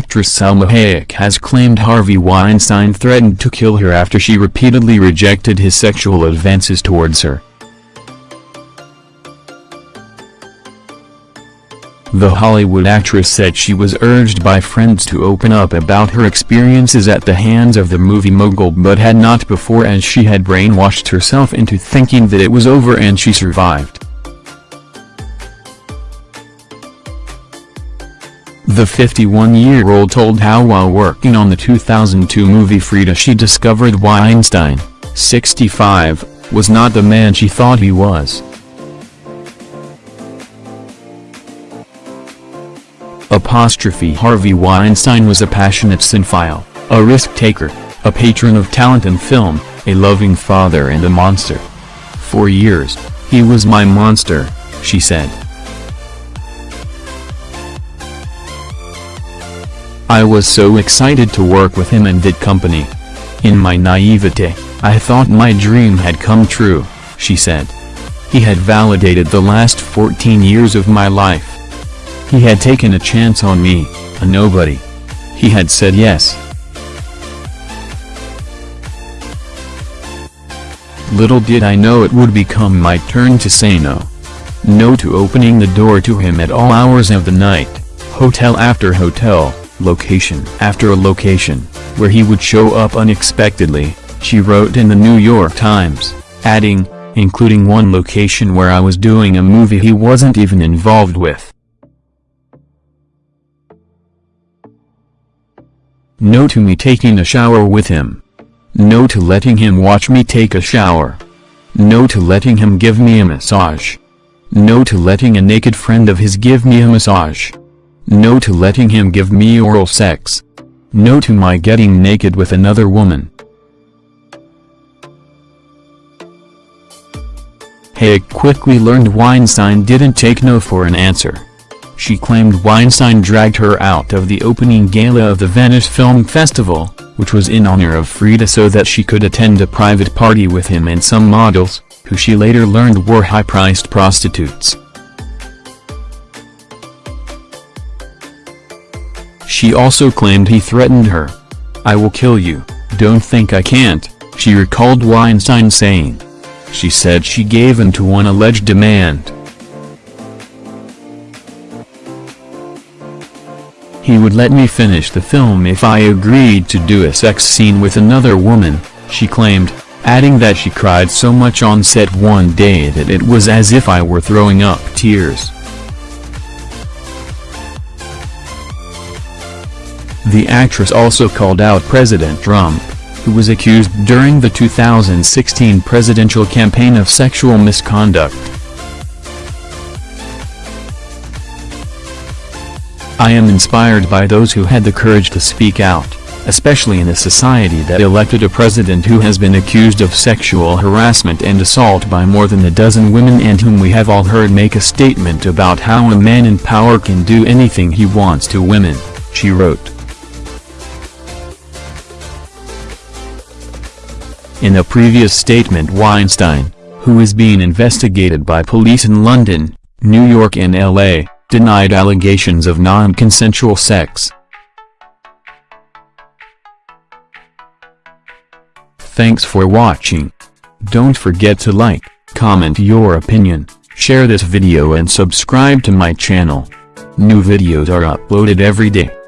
actress Salma Hayek has claimed Harvey Weinstein threatened to kill her after she repeatedly rejected his sexual advances towards her. The Hollywood actress said she was urged by friends to open up about her experiences at the hands of the movie mogul but had not before as she had brainwashed herself into thinking that it was over and she survived. The 51-year-old told how while working on the 2002 movie Frida she discovered Weinstein, 65, was not the man she thought he was. Apostrophe Harvey Weinstein was a passionate cinephile, a risk-taker, a patron of talent and film, a loving father and a monster. For years, he was my monster, she said. I was so excited to work with him and did company. In my naivete, I thought my dream had come true, she said. He had validated the last 14 years of my life. He had taken a chance on me, a nobody. He had said yes. Little did I know it would become my turn to say no. No to opening the door to him at all hours of the night, hotel after hotel, location after a location, where he would show up unexpectedly, she wrote in the New York Times, adding, including one location where I was doing a movie he wasn't even involved with. No to me taking a shower with him. No to letting him watch me take a shower. No to letting him give me a massage. No to letting a naked friend of his give me a massage. No to letting him give me oral sex. No to my getting naked with another woman. Hayek quickly learned Weinstein didn't take no for an answer. She claimed Weinstein dragged her out of the opening gala of the Venice Film Festival, which was in honor of Frida so that she could attend a private party with him and some models, who she later learned were high-priced prostitutes. She also claimed he threatened her. I will kill you, don't think I can't, she recalled Weinstein saying. She said she gave in to one alleged demand. He would let me finish the film if I agreed to do a sex scene with another woman, she claimed, adding that she cried so much on set one day that it was as if I were throwing up tears. The actress also called out President Trump, who was accused during the 2016 presidential campaign of sexual misconduct. I am inspired by those who had the courage to speak out, especially in a society that elected a president who has been accused of sexual harassment and assault by more than a dozen women and whom we have all heard make a statement about how a man in power can do anything he wants to women, she wrote. In a previous statement Weinstein, who is being investigated by police in London, New York and L.A., denied allegations of non-consensual sex. Thanks for watching. Don't forget to like, comment your opinion, share this video and subscribe to my channel. New videos are uploaded every day.